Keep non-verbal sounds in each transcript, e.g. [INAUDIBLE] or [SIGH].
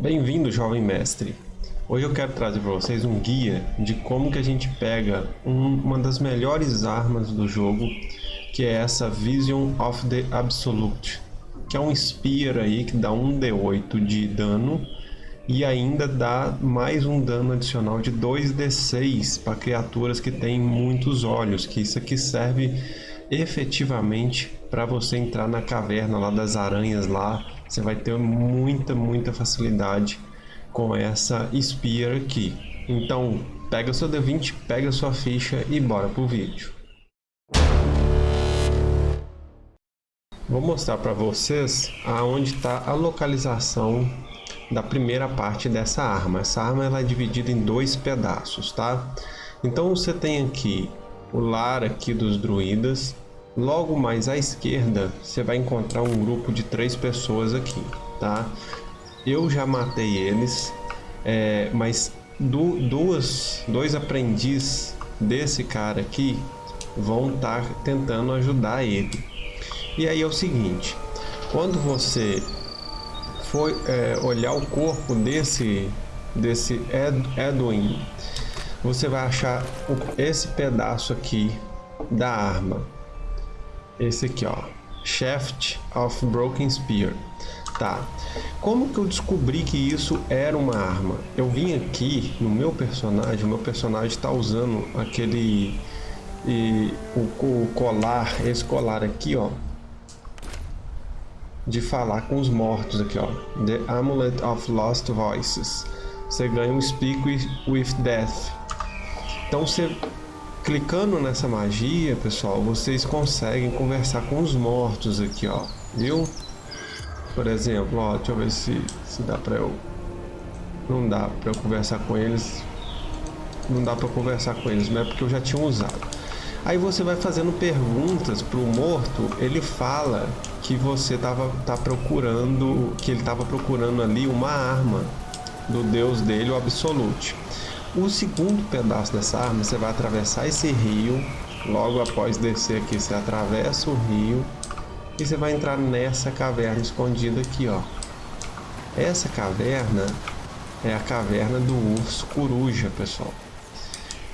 Bem-vindo, jovem mestre. Hoje eu quero trazer para vocês um guia de como que a gente pega um, uma das melhores armas do jogo, que é essa Vision of the Absolute, que é um Spear aí que dá um D8 de dano e ainda dá mais um dano adicional de 2d6 para criaturas que têm muitos olhos, que isso aqui serve efetivamente para você entrar na caverna lá das aranhas lá, você vai ter muita, muita facilidade com essa Spear aqui. Então, pega seu D20, pega sua ficha e bora pro vídeo. Vou mostrar para vocês aonde está a localização da primeira parte dessa arma. Essa arma ela é dividida em dois pedaços, tá? Então você tem aqui o lar aqui dos druidas, Logo mais à esquerda, você vai encontrar um grupo de três pessoas aqui, tá? Eu já matei eles, é, mas du duas, dois aprendizes desse cara aqui vão estar tá tentando ajudar ele. E aí é o seguinte, quando você for é, olhar o corpo desse, desse Ed Edwin, você vai achar esse pedaço aqui da arma esse aqui, ó. Shaft of Broken Spear. Tá. Como que eu descobri que isso era uma arma? Eu vim aqui no meu personagem, o meu personagem está usando aquele e, o, o colar, esse colar aqui, ó, de falar com os mortos aqui, ó. The Amulet of Lost Voices. Você ganha um Speak with, with Death. Então você Clicando nessa magia, pessoal, vocês conseguem conversar com os mortos aqui, ó. Viu? Por exemplo, ó, deixa eu ver se, se dá pra eu... Não dá pra eu conversar com eles. Não dá pra conversar com eles, mas é porque eu já tinha usado. Aí você vai fazendo perguntas pro morto, ele fala que você tava tá procurando, que ele tava procurando ali uma arma do deus dele, o Absolute. O segundo pedaço dessa arma, você vai atravessar esse rio. Logo após descer aqui, você atravessa o rio. E você vai entrar nessa caverna escondida aqui, ó. Essa caverna é a caverna do urso coruja, pessoal.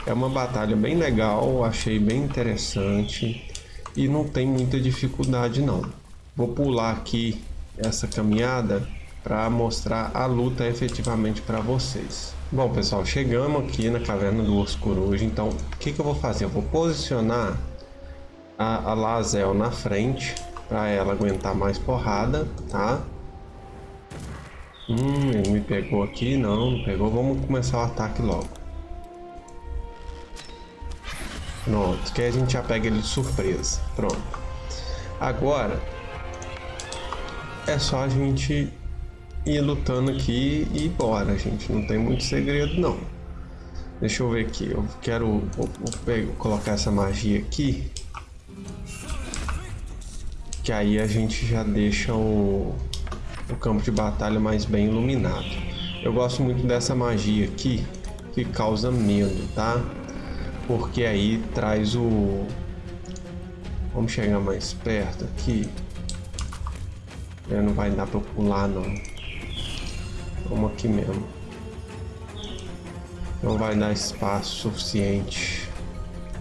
É uma batalha bem legal, achei bem interessante. E não tem muita dificuldade não. Vou pular aqui essa caminhada para mostrar a luta efetivamente para vocês. Bom pessoal, chegamos aqui na caverna do urso coruja, então o que, que eu vou fazer? Eu vou posicionar a, a Lazel na frente para ela aguentar mais porrada, tá? Hum, ele me pegou aqui, não, não pegou, vamos começar o ataque logo. Pronto, que a gente já pega ele de surpresa, pronto. Agora, é só a gente ir lutando aqui e bora, gente. Não tem muito segredo, não. Deixa eu ver aqui. Eu quero vou colocar essa magia aqui. Que aí a gente já deixa o, o campo de batalha mais bem iluminado. Eu gosto muito dessa magia aqui, que causa medo, tá? Porque aí traz o... Vamos chegar mais perto aqui. É, não vai dar pra pular, não. Vamos aqui mesmo. Não vai dar espaço suficiente.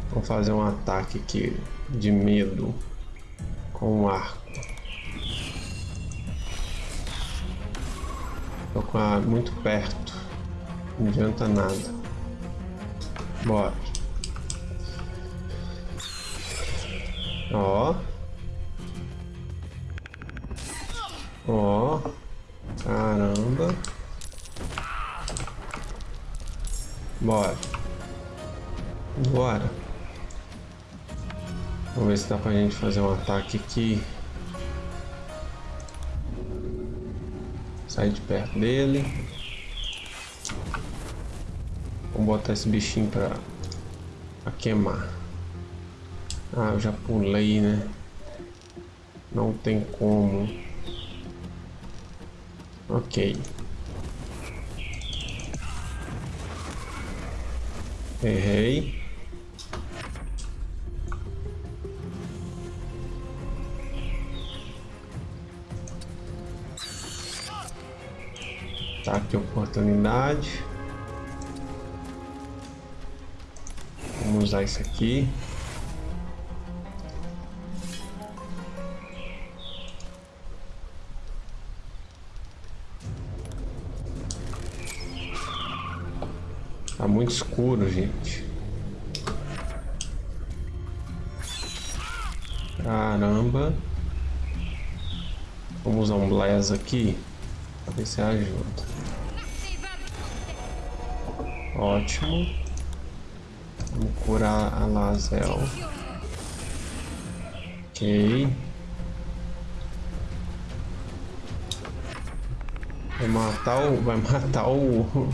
Vamos fazer um ataque aqui de medo com o arco. Tô com a muito perto. Não adianta nada. Bora. Ó. Ó. Caramba. Bora. Bora. Vamos ver se dá pra gente fazer um ataque aqui. Sai de perto dele. Vamos botar esse bichinho pra, pra queimar. Ah, eu já pulei, né? Não tem como. Ok. Errei. Tá, de oportunidade. Vamos usar isso aqui. Tá muito escuro, gente. Caramba. Vamos usar um Blaze aqui. Pra ver se ajuda. Ótimo. Vamos curar a Lazel. Ok. Vai matar o... Vai matar o...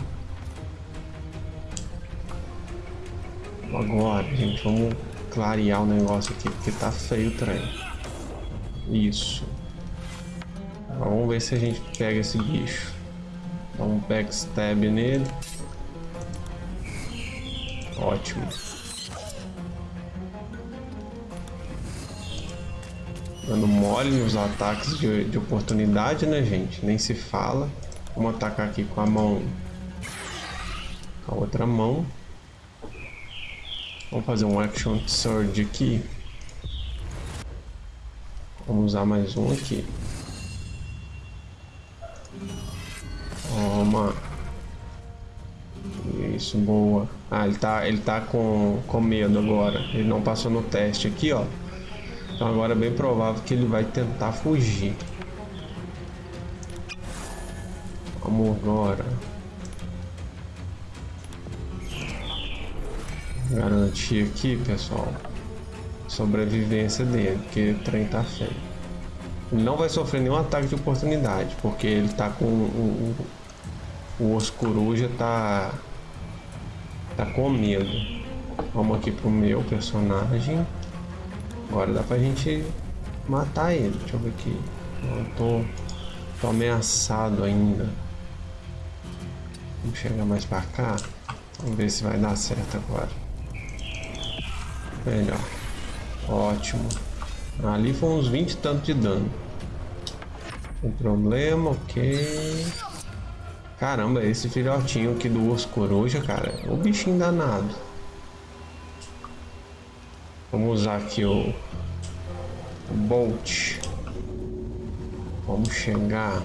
Agora, gente, vamos clarear o negócio aqui, porque tá feio o trem. Isso. Vamos ver se a gente pega esse bicho. Dá um backstab nele. Ótimo. Dando mole nos ataques de, de oportunidade, né, gente? Nem se fala. Vamos atacar aqui com a mão. Com a outra mão. Vamos fazer um Action Surge aqui. Vamos usar mais um aqui. Toma. Isso, boa. Ah, ele tá, ele tá com, com medo agora. Ele não passou no teste aqui, ó. Então agora é bem provável que ele vai tentar fugir. Vamos agora. Garantir aqui, pessoal. Sobrevivência dele, porque o trem tá feio. Não vai sofrer nenhum ataque de oportunidade, porque ele tá com o, o, o osso tá tá com medo. Vamos aqui pro meu personagem. Agora dá pra gente matar ele. Deixa eu ver aqui. Não tô, tô ameaçado ainda. Vamos chegar mais pra cá. Vamos ver se vai dar certo agora. Melhor. Ótimo. Ali foi uns 20 e tanto de dano. Sem problema, ok. Caramba, esse filhotinho aqui do urso coruja, cara, um bichinho danado. Vamos usar aqui o, o Bolt. Vamos chegar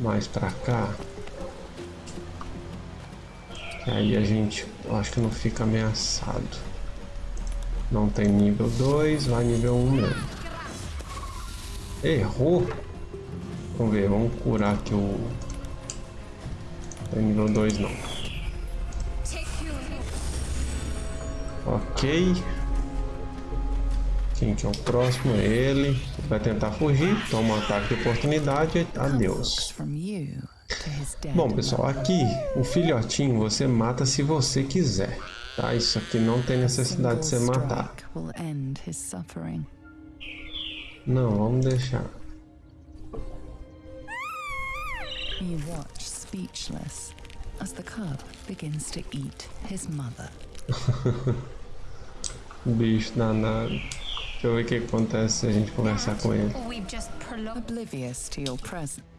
mais pra cá. Aí a gente, acho que não fica ameaçado. Não tem nível 2, vai nível 1 um mesmo. Errou. Vamos ver, vamos curar aqui o... Tem nível 2 não. Ok. Quem que é o próximo? Ele. Vai tentar fugir. Toma um ataque de oportunidade. Adeus. Bom, pessoal, aqui o filhotinho você mata se você quiser. Tá? Isso aqui não tem necessidade de ser matar. Não, vamos deixar. You watch speechless as the cub begins to eat his mother. [LAUGHS] Bicho danado. Deixa eu ver o que acontece se a gente conversar com ele. Oblivious to your presence.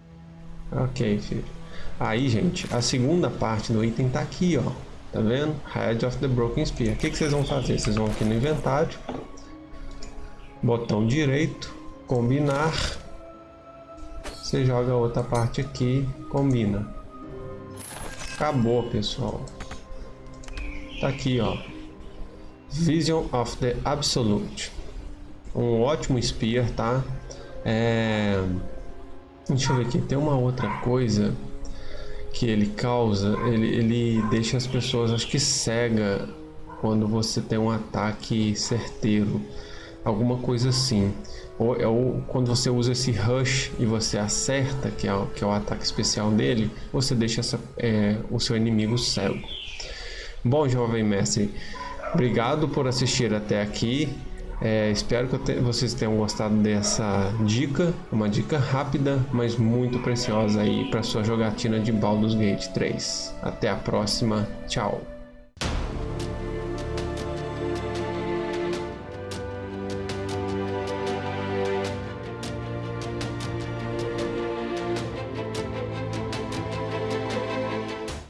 Ok, filho. Aí, gente, a segunda parte do item tá aqui, ó. Tá vendo? Head of the Broken Spear. O que, que vocês vão fazer? Vocês vão aqui no inventário. Botão direito. Combinar você joga a outra parte aqui, combina. Acabou, pessoal. Tá aqui, ó. Vision of the Absolute. Um ótimo spear, tá? É... Deixa eu ver aqui. Tem uma outra coisa que ele causa. Ele, ele deixa as pessoas, acho que cega quando você tem um ataque certeiro. Alguma coisa assim ou, é ou quando você usa esse rush e você acerta, que é, que é o ataque especial dele, você deixa essa, é, o seu inimigo cego. Bom, jovem mestre, obrigado por assistir até aqui. É, espero que te, vocês tenham gostado dessa dica, uma dica rápida, mas muito preciosa aí para sua jogatina de Baldur's Gate 3. Até a próxima, tchau!